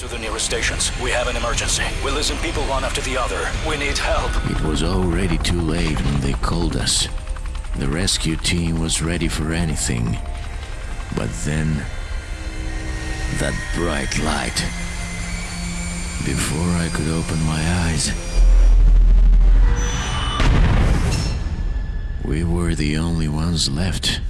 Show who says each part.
Speaker 1: to the nearest stations. We have an emergency. We listen, people one after the other. We need help.
Speaker 2: It was already too late when they called us. The rescue team was ready for anything. But then. That bright light. Before I could open my eyes. We were the only ones left.